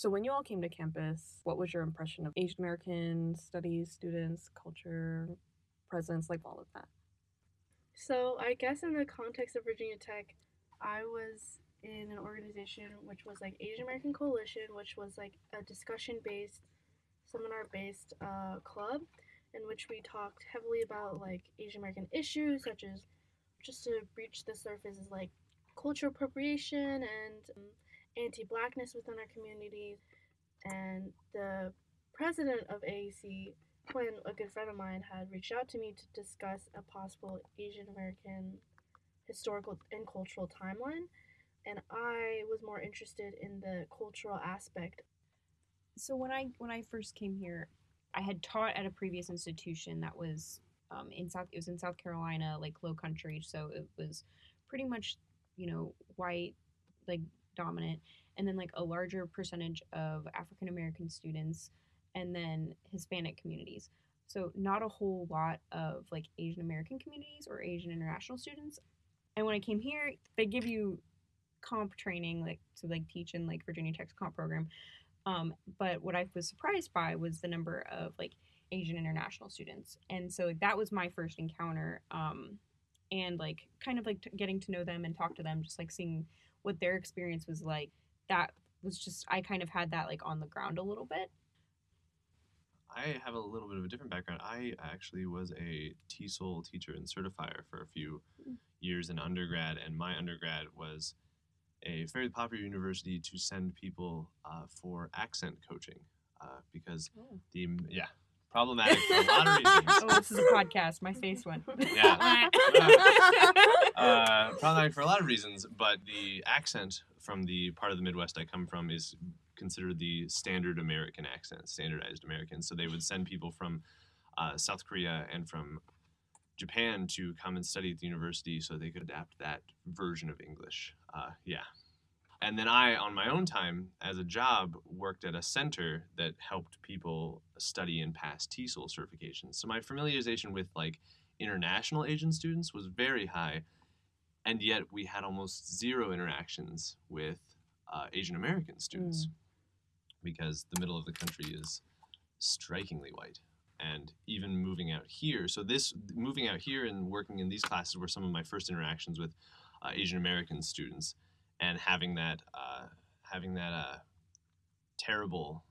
So when you all came to campus, what was your impression of Asian American studies, students, culture, presence, like all of that? So I guess in the context of Virginia Tech, I was in an organization which was like Asian American Coalition, which was like a discussion based, seminar based uh, club in which we talked heavily about like Asian American issues such as just to breach the surface is like cultural appropriation and um, anti-blackness within our communities and the president of AAC when a good friend of mine had reached out to me to discuss a possible Asian American historical and cultural timeline and I was more interested in the cultural aspect. So when I when I first came here, I had taught at a previous institution that was um, in South. It was in South Carolina, like Low Country, so it was pretty much you know white, like dominant, and then like a larger percentage of African American students, and then Hispanic communities. So not a whole lot of like Asian American communities or Asian international students. And when I came here, they give you comp training, like to like teach in like Virginia Tech's comp program. Um, but what I was surprised by was the number of like Asian international students, and so like, that was my first encounter. Um, and like kind of like t- getting to know them and talk to them, just like seeing what their experience was like. That was just I kind of had that like on the ground a little bit. I have a little bit of a different background. I actually was a TESOL teacher and certifier for a few Mm. years in undergrad, and my undergrad was a fairly popular university to send people uh, for accent coaching uh, because Oh. the yeah problematic for a lot of reasons. Oh, this is a podcast. My face went. Yeah. uh, problematic for a lot of reasons, but the accent from the part of the Midwest I come from is considered the standard American accent, standardized American. So they would send people from uh, South Korea and from Japan to come and study at the university so they could adapt that version of English. Uh, yeah. And then I, on my own time, as a job, worked at a center that helped people study and pass TESOL certifications. So my familiarization with like international Asian students was very high, and yet we had almost zero interactions with uh, Asian American students because the middle of the country is strikingly white. And even moving out here, so this moving out here and working in these classes were some of my first interactions with uh, Asian American students, and having that uh, having that uh, terrible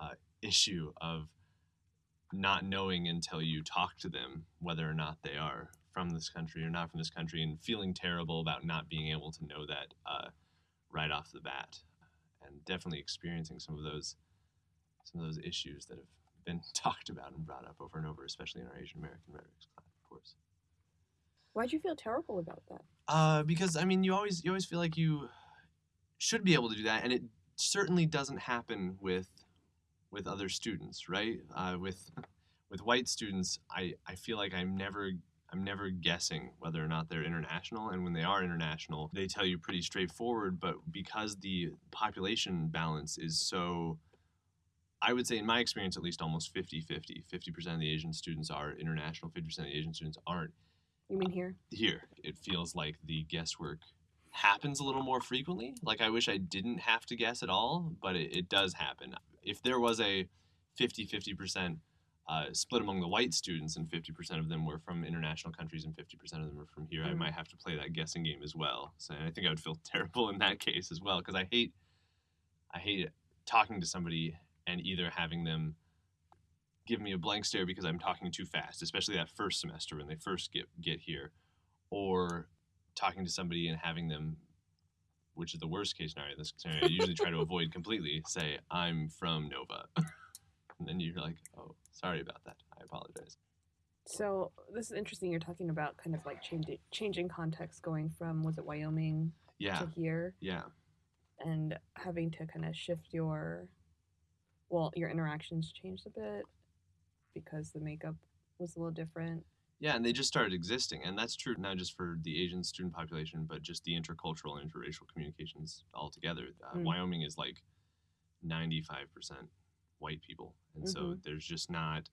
uh, issue of not knowing until you talk to them whether or not they are from this country or not from this country, and feeling terrible about not being able to know that uh, right off the bat, and definitely experiencing some of those some of those issues that have been talked about and brought up over and over, especially in our Asian American rhetorics class, of course. Why'd you feel terrible about that? Uh, because I mean, you always you always feel like you should be able to do that, and it certainly doesn't happen with with other students, right? Uh, with with white students, I I feel like I'm never I'm never guessing whether or not they're international, and when they are international, they tell you pretty straightforward. But because the population balance is so I would say, in my experience, at least almost 50 50. 50% of the Asian students are international, 50% of the Asian students aren't You mean here? here it feels like the guesswork happens a little more frequently like i wish i didn't have to guess at all but it, it does happen if there was a 50-50% uh, split among the white students and 50% of them were from international countries and 50% of them were from here i Mhm. might have to play that guessing game as well so i think i would feel terrible in that case as well because i hate i hate talking to somebody and either having them give me a blank stare because I'm talking too fast, especially that first semester when they first get get here, or talking to somebody and having them, which is the worst case scenario. This scenario I usually try to avoid completely. Say I'm from Nova, and then you're like, oh, sorry about that. I apologize. So this is interesting. You're talking about kind of like changing changing context, going from was it Wyoming Yeah, to here, yeah, and having to kind of shift your, well, your interactions changed a bit because the makeup was a little different. yeah. And they just started existing, and that's true not just for the Asian student population, but just the intercultural and interracial communications altogether. Uh, Mm. Wyoming is like 95% white people, and so Mhm. there's just not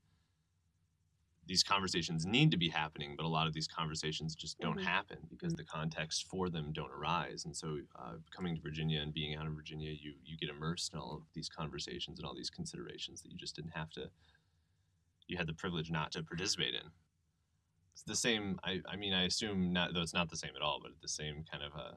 these conversations need to be happening, but a lot of these conversations just don't Mhm. happen because the context for them don't arise. And so, uh, coming to Virginia and being out of Virginia, you you get immersed in all of these conversations and all these considerations that you just didn't have to. You had the privilege not to participate in. It's the same. I, I mean, I assume not though it's not the same at all, but the same kind of uh,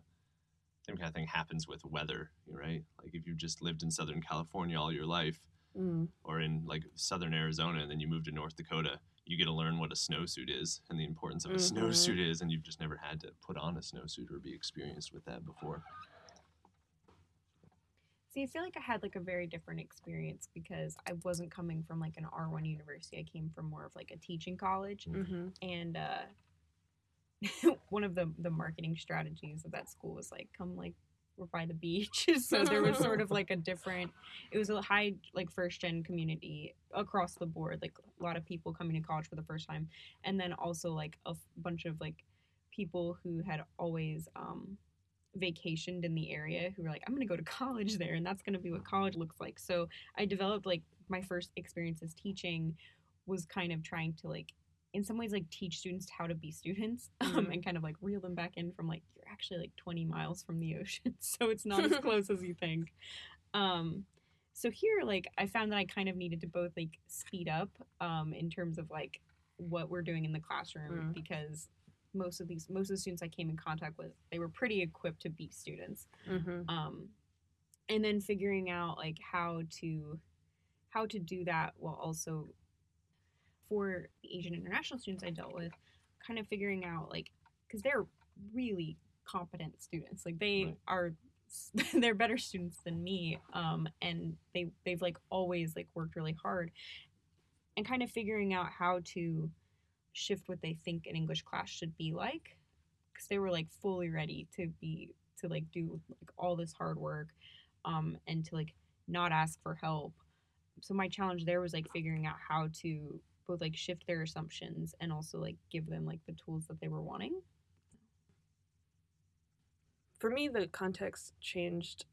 same kind of thing happens with weather, right? Like if you've just lived in Southern California all your life, Mm. or in like Southern Arizona, and then you move to North Dakota, you get to learn what a snowsuit is and the importance of a Mhm. snowsuit is, and you've just never had to put on a snowsuit or be experienced with that before. See, I feel like I had like a very different experience because I wasn't coming from like an R1 university. I came from more of like a teaching college. hmm And uh, one of the, the marketing strategies of that school was like, come like, we're by the beach. so there was sort of like a different, it was a high like first gen community across the board, like a lot of people coming to college for the first time. And then also like a f- bunch of like people who had always, um, vacationed in the area who were like, I'm gonna go to college there, and that's gonna be what college looks like. So I developed like my first experiences teaching was kind of trying to like, in some ways, like teach students how to be students, um, Mhm. and kind of like reel them back in from like you're actually like 20 miles from the ocean, so it's not as close as you think. Um, so here, like, I found that I kind of needed to both like speed up, um, in terms of like what we're doing in the classroom Mm. because most of these most of the students I came in contact with they were pretty equipped to be students. Hmm um, and then figuring out like how to how to do that while also for the Asian international students I dealt with kind of figuring out like because they're really competent students. Like they Right. are they're better students than me um, and they they've like always like worked really hard. And kind of figuring out how to shift what they think an English class should be like because they were like fully ready to be to like do like all this hard work um and to like not ask for help so my challenge there was like figuring out how to both like shift their assumptions and also like give them like the tools that they were wanting For me, the context changed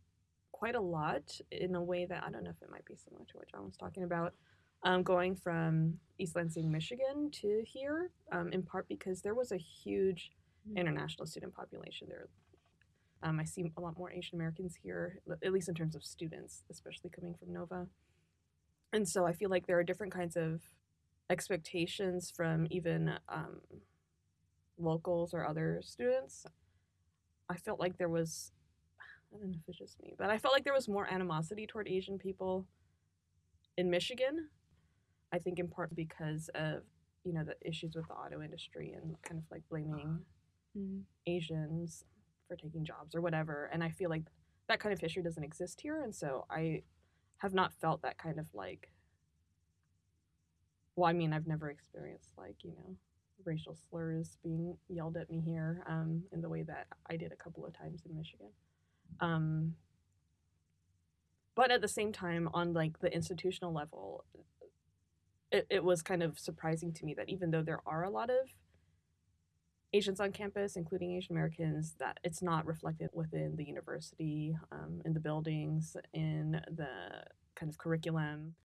quite a lot in a way that I don't know if it might be similar to what John was talking about. Um, going from East Lansing, Michigan to here, um, in part because there was a huge international student population there. Um, I see a lot more Asian Americans here, at least in terms of students, especially coming from Nova. And so I feel like there are different kinds of expectations from even um, locals or other students. I felt like there was, I don't know if it's just me, but I felt like there was more animosity toward Asian people in Michigan. I think in part because of, you know, the issues with the auto industry and kind of like blaming Mhm. Asians for taking jobs or whatever. And I feel like that kind of history doesn't exist here. And so I have not felt that kind of like, well, I mean, I've never experienced like, you know, racial slurs being yelled at me here um, in the way that I did a couple of times in Michigan. Um, but at the same time, on like the institutional level, it, it was kind of surprising to me that even though there are a lot of Asians on campus, including Asian Americans, that it's not reflected within the university, um, in the buildings, in the kind of curriculum.